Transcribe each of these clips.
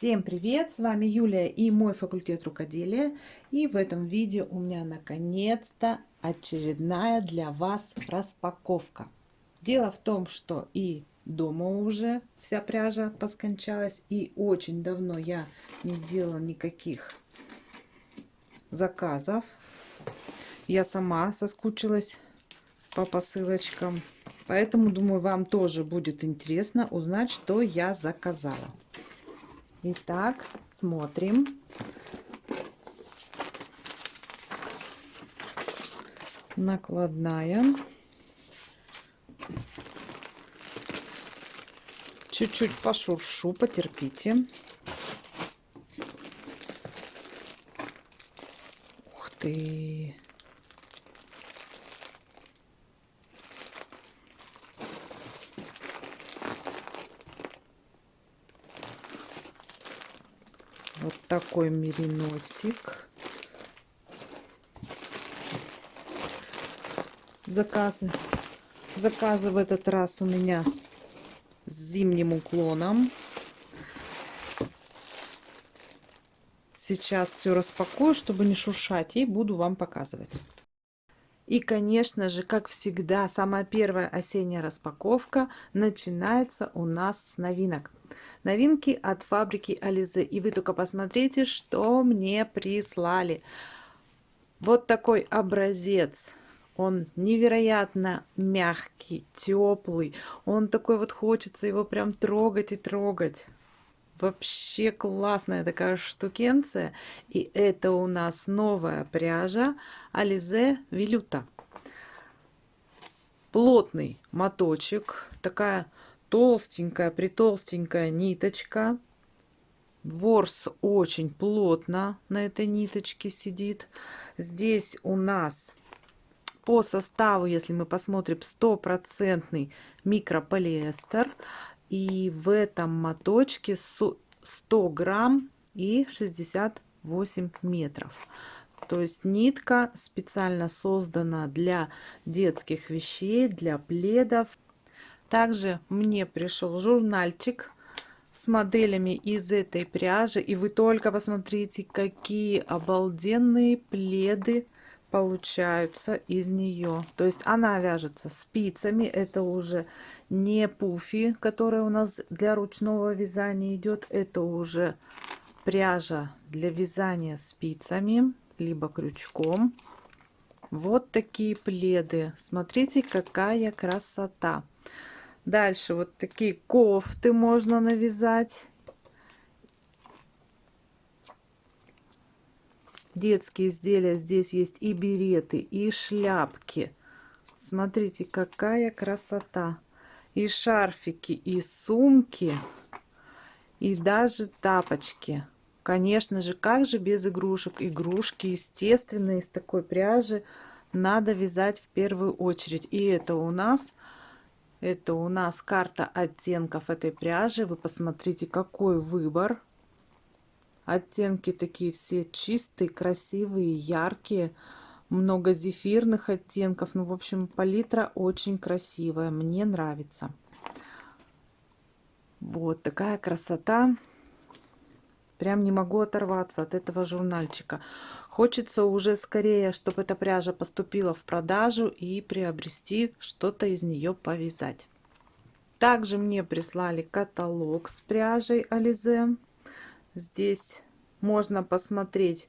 Всем привет! С вами Юлия и мой факультет рукоделия. И в этом видео у меня наконец-то очередная для вас распаковка. Дело в том, что и дома уже вся пряжа поскончалась. И очень давно я не делала никаких заказов. Я сама соскучилась по посылочкам. Поэтому, думаю, вам тоже будет интересно узнать, что я заказала. Итак, смотрим. Накладная. Чуть-чуть пошуршу, потерпите. Ух ты! Такой мериносик. Заказы. Заказы в этот раз у меня с зимним уклоном. Сейчас все распакую, чтобы не шуршать, и буду вам показывать. И, конечно же, как всегда, самая первая осенняя распаковка начинается у нас с новинок. Новинки от фабрики Ализе. И вы только посмотрите, что мне прислали. Вот такой образец. Он невероятно мягкий, теплый. Он такой вот хочется его прям трогать и трогать. Вообще классная такая штукенция. И это у нас новая пряжа Ализе Вилюта. Плотный моточек. Такая толстенькая, притолстенькая ниточка. Ворс очень плотно на этой ниточке сидит. Здесь у нас по составу, если мы посмотрим, стопроцентный микрополиэстер. И в этом моточке 100 грамм и 68 метров. То есть нитка специально создана для детских вещей, для пледов. Также мне пришел журнальчик с моделями из этой пряжи. И вы только посмотрите, какие обалденные пледы получаются из нее. То есть она вяжется спицами. Это уже не пуфи, которая у нас для ручного вязания идет. Это уже пряжа для вязания спицами, либо крючком. Вот такие пледы. Смотрите, какая красота. Дальше вот такие кофты можно навязать. Детские изделия. Здесь есть и береты, и шляпки. Смотрите, какая красота. И шарфики, и сумки, и даже тапочки. Конечно же, как же без игрушек? Игрушки, естественно, из такой пряжи надо вязать в первую очередь. И это у нас это у нас карта оттенков этой пряжи. Вы посмотрите, какой выбор. Оттенки такие все чистые, красивые, яркие. Много зефирных оттенков. Ну, в общем, палитра очень красивая. Мне нравится. Вот такая красота. Прям не могу оторваться от этого журнальчика. Хочется уже скорее, чтобы эта пряжа поступила в продажу и приобрести что-то из нее повязать. Также мне прислали каталог с пряжей Ализе. Здесь можно посмотреть,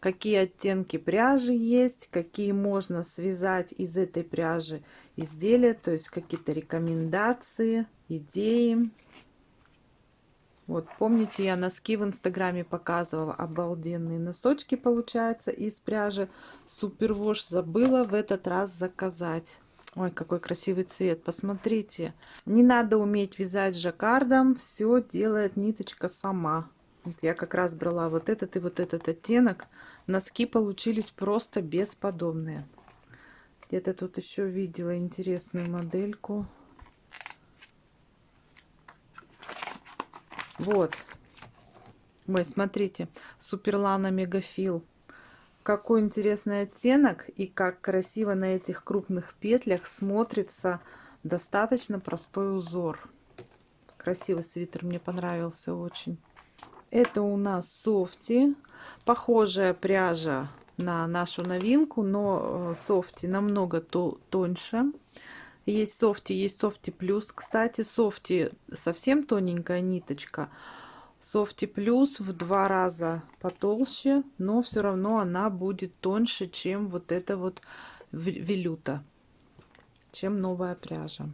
какие оттенки пряжи есть, какие можно связать из этой пряжи изделия, то есть какие-то рекомендации, идеи. Вот, помните, я носки в инстаграме показывала. Обалденные носочки, получается, из пряжи Супервош. Забыла в этот раз заказать. Ой, какой красивый цвет, посмотрите. Не надо уметь вязать жаккардом, все делает ниточка сама. Вот я как раз брала вот этот и вот этот оттенок. Носки получились просто бесподобные. Где-то тут еще видела интересную модельку. Вот. Ой, смотрите, Суперлана Мегафил. Какой интересный оттенок и как красиво на этих крупных петлях смотрится достаточно простой узор. Красивый свитер, мне понравился очень. Это у нас софти. Похожая пряжа на нашу новинку, но э, софти намного то тоньше. Есть софти, есть софти плюс. Кстати, софти совсем тоненькая ниточка. Софти плюс в два раза потолще, но все равно она будет тоньше, чем вот это вот велюта, чем новая пряжа.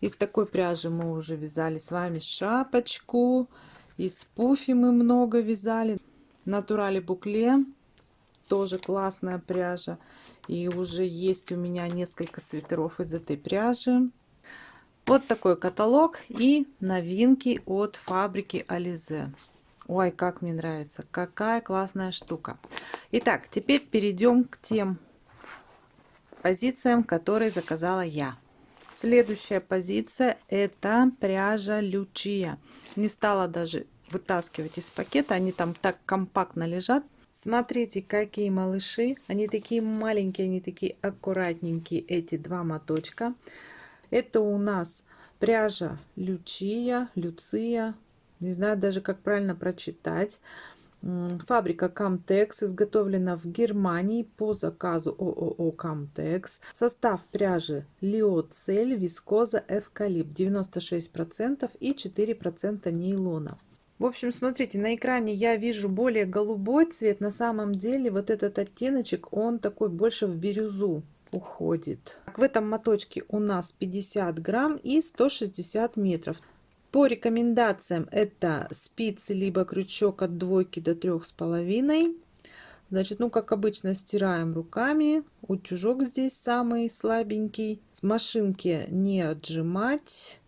Из такой пряжи мы уже вязали с вами шапочку. Из пуфи мы много вязали. Натурали букле. Тоже классная пряжа. И уже есть у меня несколько свитеров из этой пряжи. Вот такой каталог и новинки от фабрики Ализе. Ой, как мне нравится. Какая классная штука. Итак, теперь перейдем к тем позициям, которые заказала я. Следующая позиция это пряжа Лючия. Не стала даже вытаскивать из пакета, они там так компактно лежат. Смотрите, какие малыши. Они такие маленькие, они такие аккуратненькие, эти два моточка. Это у нас пряжа Лючия, Люция. Не знаю даже, как правильно прочитать. Фабрика Camtex изготовлена в Германии по заказу ООО Camtex. Состав пряжи Лиоцель, вискоза, эвкалипт 96% и 4% нейлона. В общем, смотрите, на экране я вижу более голубой цвет. На самом деле вот этот оттеночек, он такой больше в бирюзу уходит. В этом моточке у нас 50 грамм и 160 метров. По рекомендациям это спицы либо крючок от двойки до трех с половиной. Значит, ну как обычно стираем руками. Утюжок здесь самый слабенький. С машинки не отжимать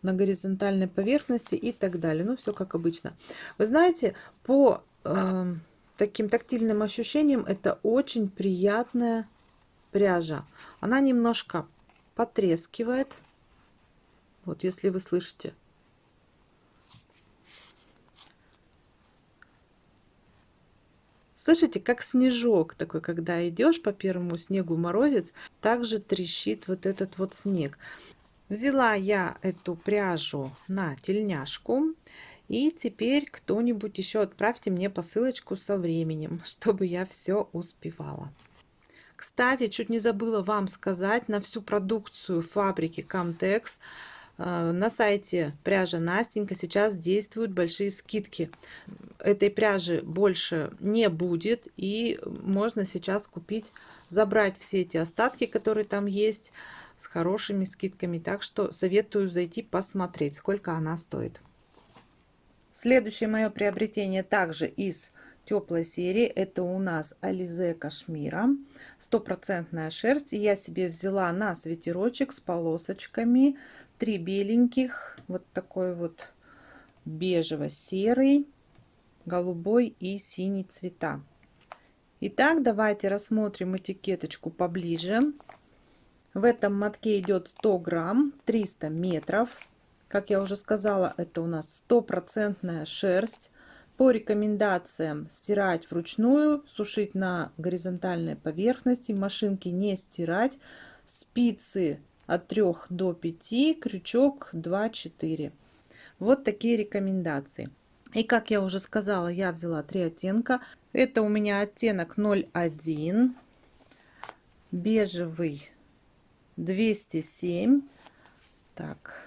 на горизонтальной поверхности и так далее. Ну, все как обычно. Вы знаете, по э, таким тактильным ощущениям это очень приятная пряжа. Она немножко потрескивает. Вот, если вы слышите. Слышите, как снежок такой, когда идешь по первому снегу морозец, также трещит вот этот вот снег. Взяла я эту пряжу на тельняшку. И теперь кто-нибудь еще отправьте мне посылочку со временем, чтобы я все успевала. Кстати, чуть не забыла вам сказать, на всю продукцию фабрики Camtex на сайте пряжа Настенька сейчас действуют большие скидки. Этой пряжи больше не будет и можно сейчас купить, забрать все эти остатки, которые там есть с хорошими скидками. Так что советую зайти посмотреть, сколько она стоит. Следующее мое приобретение также из теплой серии. Это у нас Ализе Кашмира. Стопроцентная шерсть. я себе взяла на свитерочек с полосочками. Три беленьких. Вот такой вот бежево-серый, голубой и синий цвета. Итак, давайте рассмотрим этикеточку поближе. В этом мотке идет 100 грамм, 300 метров. Как я уже сказала, это у нас стопроцентная шерсть. По рекомендациям стирать вручную, сушить на горизонтальной поверхности, машинки не стирать. Спицы от 3 до 5, крючок 2-4. Вот такие рекомендации. И как я уже сказала, я взяла три оттенка. Это у меня оттенок 01, бежевый 207 так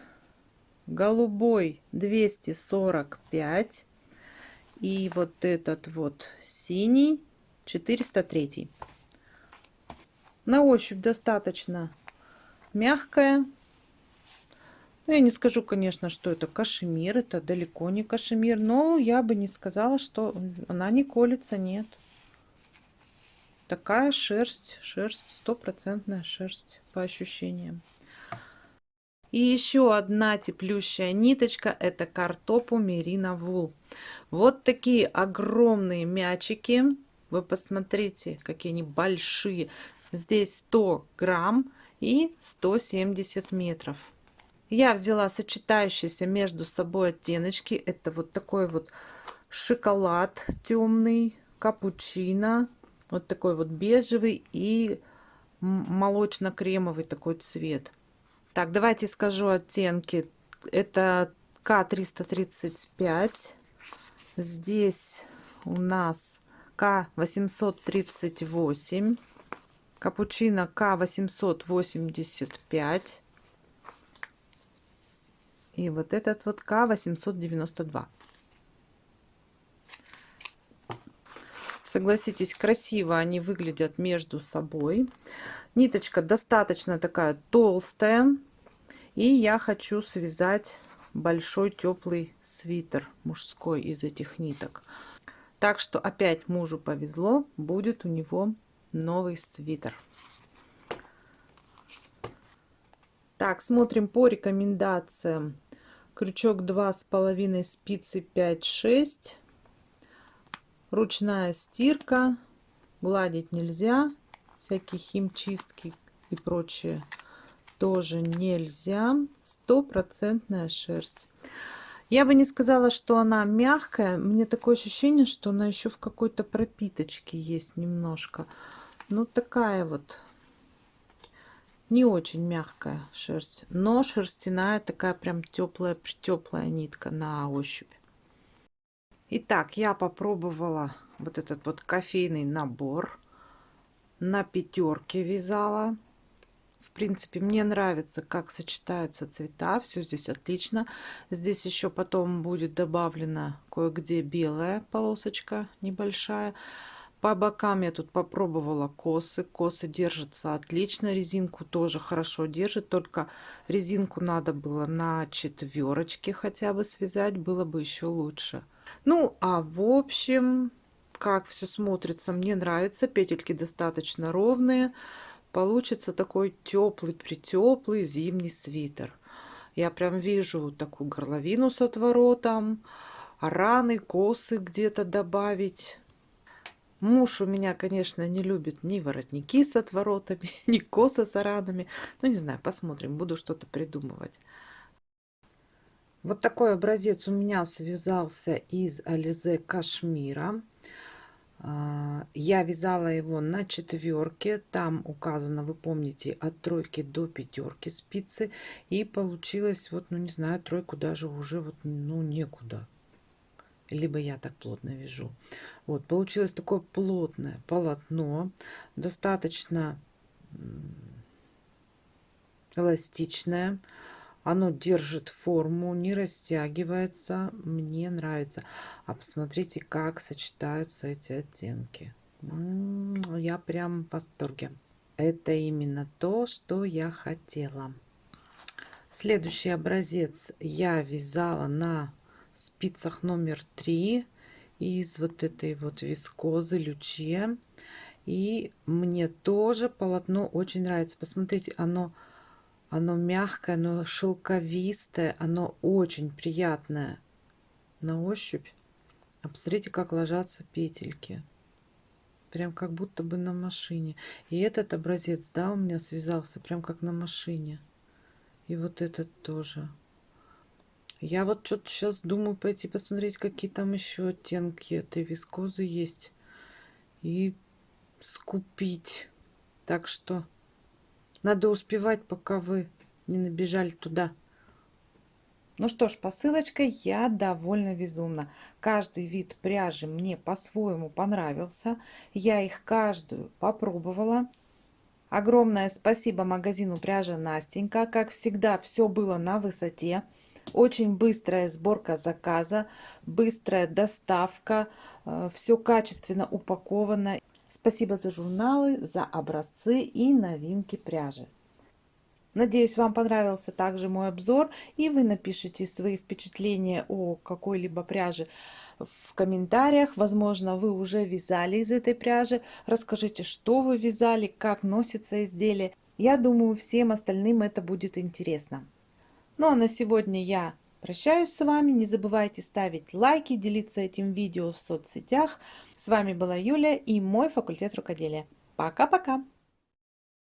голубой 245 и вот этот вот синий 403 на ощупь достаточно мягкая. Ну, я не скажу конечно что это кашемир это далеко не кашемир но я бы не сказала что она не колется нет. Такая шерсть шерсть стопроцентная шерсть по ощущениям. И еще одна теплющая ниточка это картопу мерина вул. Вот такие огромные мячики. Вы посмотрите какие они большие. Здесь 100 грамм и 170 метров я взяла сочетающиеся между собой оттеночки это вот такой вот шоколад темный капучино вот такой вот бежевый и молочно-кремовый такой цвет. Так, давайте скажу оттенки. Это К335. Здесь у нас К838. Капучино К885. И вот этот вот К892. Согласитесь, красиво они выглядят между собой. Ниточка достаточно такая толстая. И я хочу связать большой теплый свитер мужской из этих ниток. Так что опять мужу повезло, будет у него новый свитер. Так, смотрим по рекомендациям. Крючок два с половиной спицы 5-6. Ручная стирка. Гладить нельзя. Всякие химчистки и прочее тоже нельзя. Стопроцентная шерсть. Я бы не сказала, что она мягкая. Мне такое ощущение, что она еще в какой-то пропиточке есть немножко. Ну, такая вот не очень мягкая шерсть, но шерстяная такая прям теплая, теплая нитка на ощупь. Итак, я попробовала вот этот вот кофейный набор. На пятерке вязала. В принципе, мне нравится, как сочетаются цвета. Все здесь отлично. Здесь еще потом будет добавлена кое-где белая полосочка небольшая. По бокам я тут попробовала косы. Косы держатся отлично. Резинку тоже хорошо держит. Только резинку надо было на четверочке хотя бы связать. Было бы еще лучше. Ну, а в общем, как все смотрится, мне нравится. Петельки достаточно ровные получится такой теплый, притеплый зимний свитер. Я прям вижу такую горловину с отворотом, раны, косы где-то добавить. Муж у меня, конечно, не любит ни воротники с отворотами, ни косы с ранами. Ну, не знаю, посмотрим, буду что-то придумывать. Вот такой образец у меня связался из Ализе Кашмира. А, я вязала его на четверке, там указано, вы помните, от тройки до пятерки спицы. И получилось, вот, ну не знаю, тройку даже уже вот, ну некуда. Либо я так плотно вяжу. Вот, получилось такое плотное полотно, достаточно эластичное. Оно держит форму, не растягивается. Мне нравится. А посмотрите, как сочетаются эти оттенки. Я прям в восторге. Это именно то, что я хотела. Следующий образец я вязала на спицах номер 3 из вот этой вот вискозы люче. И мне тоже полотно очень нравится. Посмотрите, оно оно мягкое, оно шелковистое, оно очень приятное на ощупь. А посмотрите, как ложатся петельки. Прям как будто бы на машине. И этот образец, да, у меня связался прям как на машине. И вот этот тоже. Я вот что-то сейчас думаю пойти посмотреть, какие там еще оттенки этой вискозы есть. И скупить. Так что надо успевать, пока вы не набежали туда. Ну что ж, посылочкой я довольно безумна. Каждый вид пряжи мне по-своему понравился. Я их каждую попробовала. Огромное спасибо магазину пряжа Настенька. Как всегда, все было на высоте. Очень быстрая сборка заказа, быстрая доставка, э, все качественно упаковано. Спасибо за журналы, за образцы и новинки пряжи. Надеюсь, вам понравился также мой обзор, и вы напишите свои впечатления о какой-либо пряже в комментариях. Возможно, вы уже вязали из этой пряжи. Расскажите, что вы вязали, как носится изделие. Я думаю, всем остальным это будет интересно. Ну а на сегодня я Прощаюсь с вами. Не забывайте ставить лайки, делиться этим видео в соцсетях. С вами была Юля и мой факультет рукоделия. Пока-пока!